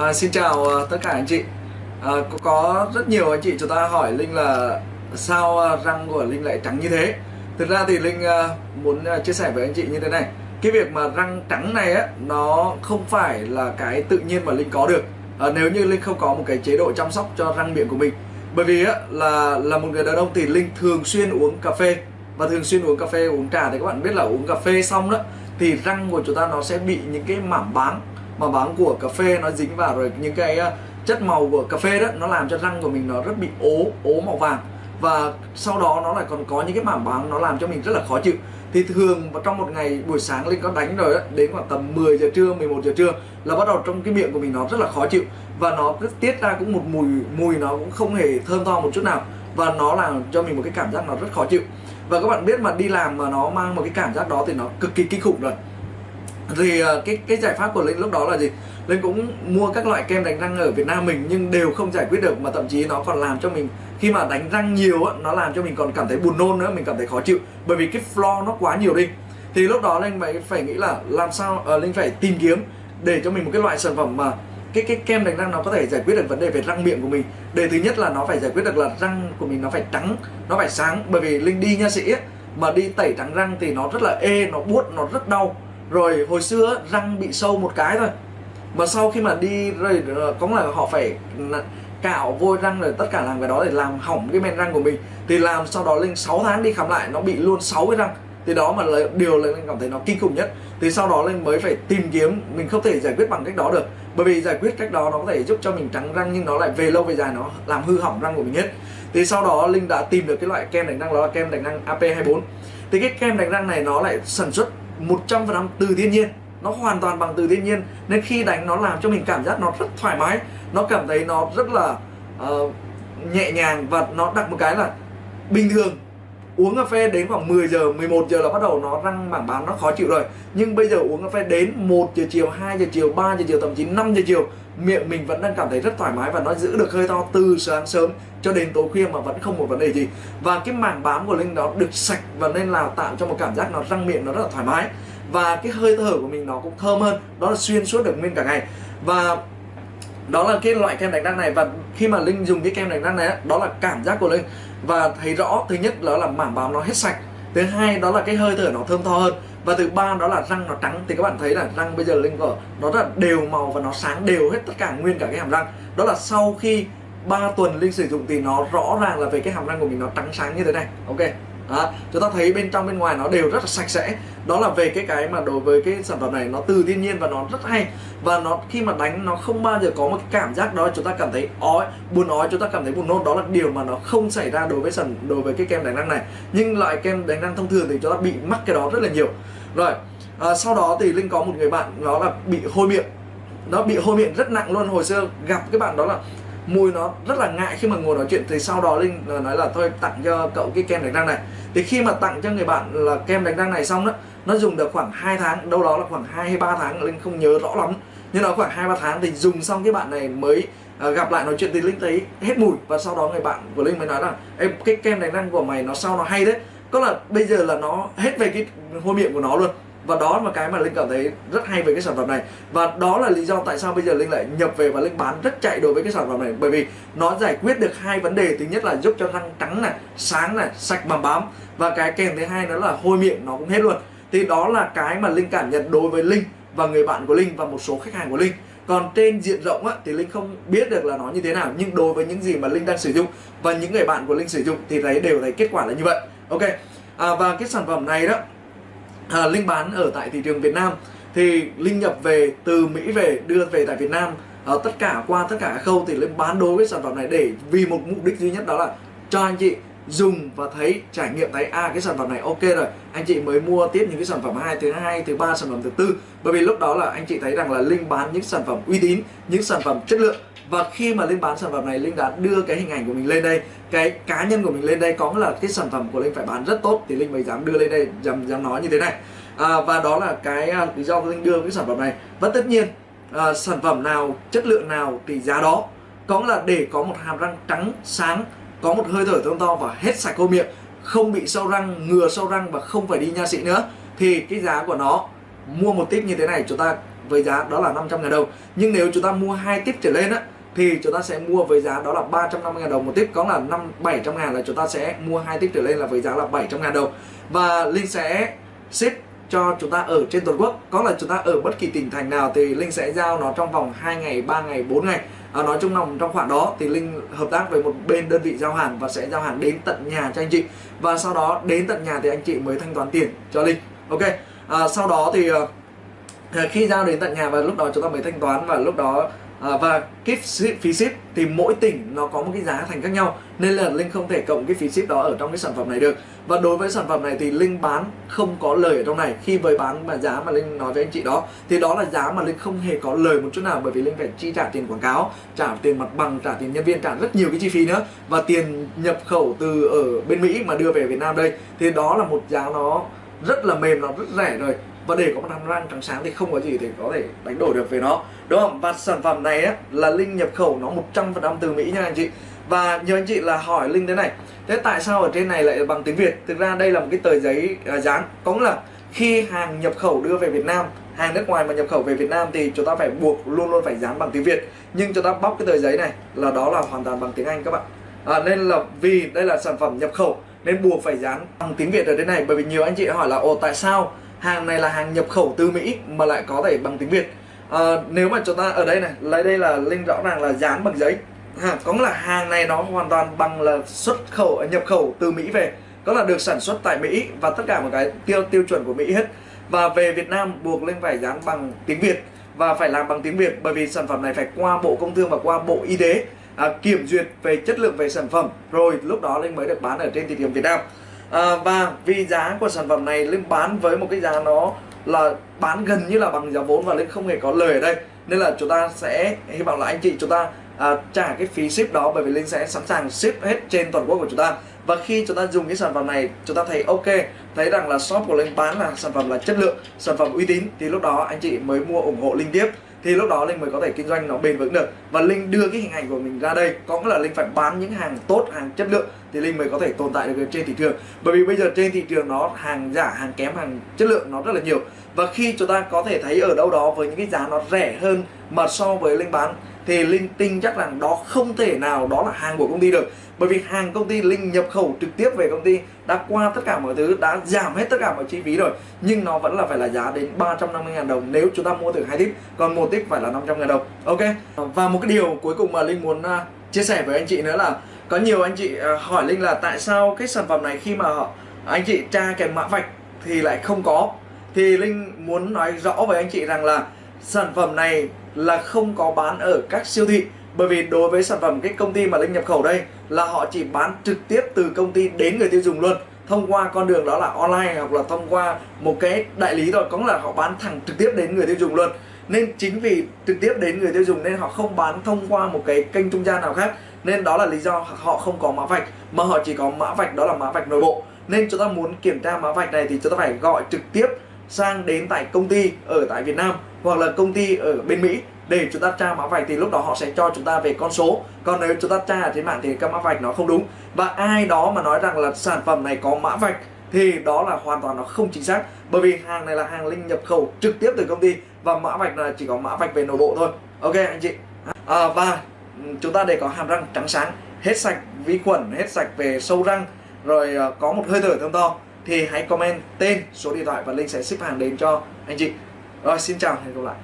À, xin chào uh, tất cả anh chị. À, có, có rất nhiều anh chị chúng ta hỏi Linh là sao uh, răng của Linh lại trắng như thế? Thực ra thì Linh uh, muốn uh, chia sẻ với anh chị như thế này. Cái việc mà răng trắng này á nó không phải là cái tự nhiên mà Linh có được. À, Nếu như Linh không có một cái chế độ chăm sóc cho răng miệng của mình. Bởi vì á là là một người đàn ông thì Linh thường xuyên uống cà phê. Và thường xuyên uống cà phê uống trà thì các bạn biết là uống cà phê xong đó Thì răng của chúng ta nó sẽ bị những cái mảm bám mà bám của cà phê nó dính vào rồi những cái ờ, chất màu của cà phê đó nó làm cho răng của mình nó rất bị ố ố màu vàng. Và sau đó nó lại còn có những cái mảng bám nó làm cho mình rất là khó chịu. Thì thường trong một ngày buổi sáng linh có đánh rồi đó, đến khoảng tầm 10 giờ trưa 11 giờ trưa là bắt đầu trong cái miệng của mình nó rất là khó chịu. Và nó cứ tiết ra cũng một mùi mùi nó cũng không hề thơm tho một chút nào. Và nó làm cho mình một cái cảm giác nó rất khó chịu. Và các bạn biết mà đi làm mà nó mang một cái cảm giác đó thì nó cực kỳ kinh khủng rồi thì ờ, cái cái giải pháp của linh lúc đó là gì? Linh cũng mua các loại kem đánh răng ở việt nam mình nhưng đều không giải quyết được mà thậm chí nó còn làm cho mình khi mà đánh răng nhiều á nó làm cho mình còn cảm thấy buồn nôn nữa mình cảm thấy khó chịu bởi vì cái floor nó quá nhiều đi thì lúc đó linh phải phải nghĩ là làm sao uh, linh phải tìm kiếm để cho mình một cái loại sản phẩm mà cái cái kem đánh răng nó có thể giải quyết được vấn đề về răng miệng của mình. Để thứ nhất là nó phải giải quyết được là răng của mình nó phải trắng nó phải sáng bởi vì linh đi nha sĩ ấy, mà đi tẩy trắng răng thì nó rất là ê nó buốt nó rất đau rồi hồi xưa răng bị sâu một cái thôi. Mà sau khi mà đi, rồi có là họ phải cạo vôi răng rồi tất cả làm cái đó để làm hỏng cái men răng của mình. Thì làm sau đó lên 6 tháng đi khám lại, nó bị luôn 6 cái răng. Thì đó mà là điều là linh cảm thấy nó kinh khủng nhất. Thì sau đó linh mới phải tìm kiếm, mình không thể giải quyết bằng cách đó được. Bởi vì giải quyết cách đó nó có thể giúp cho mình trắng răng, nhưng nó lại về lâu về dài, nó làm hư hỏng răng của mình hết. Thì sau đó linh đã tìm được cái loại kem đánh răng đó là kem đánh răng AP24 thì cái kem đánh răng này nó lại sản xuất 100% từ thiên nhiên. Nó hoàn toàn bằng từ thiên nhiên. Nên khi đánh nó làm cho mình cảm giác nó rất thoải mái. Nó cảm thấy nó rất là uh, nhẹ nhàng và nó đặt một cái là bình thường uống cà phê đến khoảng 10 giờ 11 giờ là bắt đầu nó răng mảng bám, nó khó chịu rồi. Nhưng bây giờ uống cà phê đến 1 giờ chiều 2 giờ chiều 3 giờ chiều, thậm chí 5 giờ chiều, miệng mình vẫn đang cảm thấy rất thoải mái và nó giữ được hơi to từ sáng sớm cho đến tối khuya mà vẫn không một vấn đề gì. Và cái mảng bám của linh đó được sạch và nên là tạo cho một cảm giác nó răng miệng nó rất là thoải mái. Và cái hơi thở của mình nó cũng thơm hơn, đó là xuyên suốt được nguyên cả ngày. Và đó là cái loại kem đánh răng này. Và khi mà linh dùng cái kem đánh răng này đó là cảm giác của linh và thấy rõ, thứ nhất đó là mảng bám nó hết sạch. Thứ hai đó là cái hơi thở nó thơm tho hơn. Và thứ ba đó là răng nó trắng. Thì các bạn thấy là răng bây giờ linh của nó rất là đều màu và nó sáng đều hết tất cả nguyên cả cái hàm răng. Đó là sau khi 3 tuần linh sử dụng thì nó rõ ràng là về cái hàm răng của mình nó trắng sáng như thế này. Ok đó, chúng ta thấy bên trong bên ngoài nó đều rất là sạch sẽ. Đó là về cái cái mà đối với cái sản phẩm này nó từ thiên nhiên và nó rất hay. Và nó khi mà đánh nó không bao giờ có một cái cảm giác đó chúng ta cảm thấy ói buồn ói chúng ta cảm thấy buồn nôn. Đó là điều mà nó không xảy ra đối với sản đối với cái kem đánh răng này. Nhưng loại kem đánh răng thông thường thì chúng ta bị mắc cái đó rất là nhiều. Rồi à, sau đó thì linh có một người bạn nó là bị hôi miệng. Nó bị hôi miệng rất nặng luôn. Hồi xưa gặp cái bạn đó là mùi nó rất là ngại khi mà ngồi nói chuyện. Thì sau đó linh nói là thôi tặng cho cậu cái kem đánh răng này. Thì khi mà tặng cho người bạn là kem đánh răng này xong đó nó dùng được khoảng 2 tháng đâu đó là khoảng 2 hay 3 tháng linh không nhớ rõ lắm. Nhưng nó khoảng 2 3 tháng thì dùng xong cái bạn này mới uh, gặp lại nói chuyện. Thì linh thấy hết mùi và sau đó người bạn của linh mới nói là em cái kem đánh răng của mày nó sau nó hay đấy có là bây giờ là nó hết về cái hôi miệng của nó luôn và đó là cái mà linh cảm thấy rất hay về cái sản phẩm này. Và đó là lý do tại sao bây giờ linh lại nhập về và linh bán rất chạy đối với cái sản phẩm này. Bởi vì nó giải quyết được hai vấn đề. Thứ nhất là giúp cho răng trắng này sáng này sạch mà bám. Và cái kèm thứ hai đó là hôi miệng nó cũng hết luôn. Thì đó là cái mà linh cảm nhận đối với linh và người bạn của linh và một số khách hàng của linh. Còn trên diện rộng á, thì linh không biết được là nó như thế nào. Nhưng đối với những gì mà linh đang sử dụng và những người bạn của linh sử dụng thì thấy đều thấy kết quả là như vậy. Ok. À, và cái sản phẩm này đó à, linh bán ở tại thị trường Việt Nam. Thì linh nhập về từ Mỹ về đưa về tại Việt Nam. À, tất cả qua tất cả khâu thì linh bán đối với sản phẩm này để vì một mục đích duy nhất đó là cho anh chị dùng và thấy trải nghiệm thấy à cái sản phẩm này ok rồi anh chị mới mua tiếp những cái sản phẩm hai thứ hai thứ ba sản phẩm thứ tư. Bởi vì lúc đó là anh chị thấy rằng là linh bán những sản phẩm uy tín những sản phẩm chất lượng. Và khi mà linh bán sản phẩm này linh đã đưa cái hình ảnh của mình lên đây cái cá nhân của mình lên đây có nghĩa là cái sản phẩm của linh phải bán rất tốt thì linh mới dám đưa lên đây dám dám nói như thế này. À, và đó là cái à, lý do linh đưa cái sản phẩm này. Và tất nhiên à, sản phẩm nào chất lượng nào thì giá đó có là để có một hàm răng trắng sáng có một hơi thở thơm to và hết sạch khô miệng, không bị sâu răng, ngừa sâu răng và không phải đi nha sĩ nữa. Thì cái giá của nó, mua một tip như thế này, chúng ta với giá đó là 500 ngàn đồng. Nhưng nếu chúng ta mua hai tip trở lên á, thì chúng ta sẽ mua với giá đó là 350 ngàn đồng một tip. Có là 5 700 ngàn là chúng ta sẽ mua hai tip trở lên là với giá là 700 ngàn đồng. Và Linh sẽ ship cho chúng ta ở trên toàn quốc. Có là chúng ta ở bất kỳ tỉnh thành nào thì Linh sẽ giao nó trong vòng 2 ngày 3 ngày 4 ngày à, nói chung lòng trong khoảng đó thì Linh hợp tác với một bên đơn vị giao hàng và sẽ giao hàng đến tận nhà cho anh chị. Và sau đó đến tận nhà thì anh chị mới thanh toán tiền cho Linh. Ok à, sau đó thì ờ, khi giao đến tận nhà và lúc đó chúng ta mới thanh toán và lúc đó à, và cái phí ship thì mỗi tỉnh nó có một cái giá thành khác nhau nên là linh không thể cộng cái phí ship đó ở trong cái sản phẩm này được. Và đối với sản phẩm này thì linh bán không có lời ở trong này. Khi với bán mà giá mà linh nói với anh chị đó thì đó là giá mà linh không hề có lời một chút nào bởi vì linh phải chi trả tiền quảng cáo trả tiền mặt bằng trả tiền nhân viên trả rất nhiều cái chi phí nữa. Và tiền nhập khẩu từ ở bên mỹ mà đưa về việt nam đây thì đó là một giá nó rất là mềm nó rất rẻ rồi và để có một hàm răng trắng sáng thì không có gì để có thể đánh đổi được về nó. Đúng không? Và sản phẩm này á, là linh nhập khẩu nó 100% từ mỹ nha anh chị. Và nhiều anh chị là hỏi linh thế này thế tại sao ở trên này lại bằng tiếng việt? Thực ra đây là một cái tờ giấy à, dán. Có nghĩa là khi hàng nhập khẩu đưa về việt nam hàng nước ngoài mà nhập khẩu về Việt Nam thì chúng ta phải buộc luôn luôn phải dán bằng tiếng Việt. Nhưng chúng ta bóc cái tờ giấy này là đó là hoàn toàn bằng tiếng Anh các bạn. À, nên là vì đây là sản phẩm nhập khẩu nên buộc phải dán bằng tiếng Việt ở đây này. Bởi vì nhiều anh chị hỏi là ồ tại sao hàng này là hàng nhập khẩu từ Mỹ mà lại có thể bằng tiếng Việt. À, nếu mà chúng ta ở đây này lấy đây là linh rõ ràng là dán bằng giấy. Ha, có nghĩa là hàng này nó hoàn toàn bằng là xuất khẩu nhập khẩu từ Mỹ về. Có là được sản xuất tại Mỹ và tất cả một cái tiêu tiêu chuẩn của Mỹ hết. Và về Việt Nam buộc lên phải dán bằng tiếng Việt và phải làm bằng tiếng Việt bởi vì sản phẩm này phải qua Bộ Công Thương và qua Bộ Y tế à, kiểm duyệt về chất lượng về sản phẩm. Rồi lúc đó linh mới được bán ở trên thị trường Việt Nam à, và vì giá của sản phẩm này linh bán với một cái giá nó là bán gần như là bằng giá vốn và linh không hề có lời ở đây. Nên là chúng ta sẽ hy vọng là anh chị chúng ta à, trả cái phí ship đó bởi vì linh sẽ sẵn sàng ship hết trên toàn quốc của chúng ta. Và khi chúng ta dùng cái sản phẩm này chúng ta thấy ok thấy rằng là shop của linh bán là sản phẩm là chất lượng sản phẩm uy tín thì lúc đó anh chị mới mua ủng hộ linh tiếp thì lúc đó linh mới có thể kinh doanh nó bền vững được. Và linh đưa cái hình ảnh của mình ra đây. Có nghĩa là linh phải bán những hàng tốt, hàng chất lượng thì linh mới có thể tồn tại được trên thị trường. Bởi vì bây giờ trên thị trường nó hàng giả, hàng kém, hàng chất lượng nó rất là nhiều. Và khi chúng ta có thể thấy ở đâu đó với những cái giá nó rẻ hơn mà so với linh bán thì linh tin chắc rằng đó không thể nào, đó là hàng của công ty được. Bởi vì hàng công ty linh nhập khẩu trực tiếp về công ty đã qua tất cả mọi thứ, đã giảm hết tất cả mọi chi phí rồi. Nhưng nó vẫn là phải là giá đến 350.000 đồng nếu chúng ta mua từ hai tip. Còn một tip phải là 500.000 đồng. Ok. Và một cái điều cuối cùng mà linh muốn à, chia sẻ với anh chị nữa là có nhiều anh chị à, hỏi linh là tại sao cái sản phẩm này khi mà anh chị tra kèm mã vạch thì lại không có. Thì linh muốn nói rõ với anh chị rằng là sản phẩm này là không có bán ở các siêu thị. Bởi vì đối với sản phẩm cái công ty mà Linh nhập khẩu đây là họ chỉ bán trực tiếp từ công ty đến người tiêu dùng luôn. Thông qua con đường đó là online hoặc là thông qua một cái đại lý thôi. Có nghĩa là họ bán thẳng trực tiếp đến người tiêu dùng luôn. Nên chính vì trực tiếp đến người tiêu dùng nên họ không bán thông qua một cái kênh trung gian nào khác. Nên đó là lý do họ không có mã vạch. Mà họ chỉ có mã vạch, đó là mã vạch nội bộ. Nên chúng ta muốn kiểm tra mã vạch này thì chúng ta phải gọi trực tiếp sang đến tại công ty ở tại Việt Nam hoặc là công ty ở bên Mỹ để chúng ta tra mã vạch thì lúc đó họ sẽ cho chúng ta về con số. Còn nếu chúng ta tra ở trên mạng thì các mã vạch nó không đúng. Và ai đó mà nói rằng là sản phẩm này có mã vạch thì đó là hoàn toàn nó không chính xác. Bởi vì hàng này là hàng linh nhập khẩu trực tiếp từ công ty và mã vạch là chỉ có mã vạch về nội bộ thôi. Ok anh chị. À, và chúng ta để có hàm răng trắng sáng hết sạch vi khuẩn hết sạch về sâu răng rồi ờ, có một hơi thở thơm to thì hãy comment tên, số điện thoại và linh sẽ ship hàng đến cho anh chị. Rồi, xin chào, hẹn gặp lại.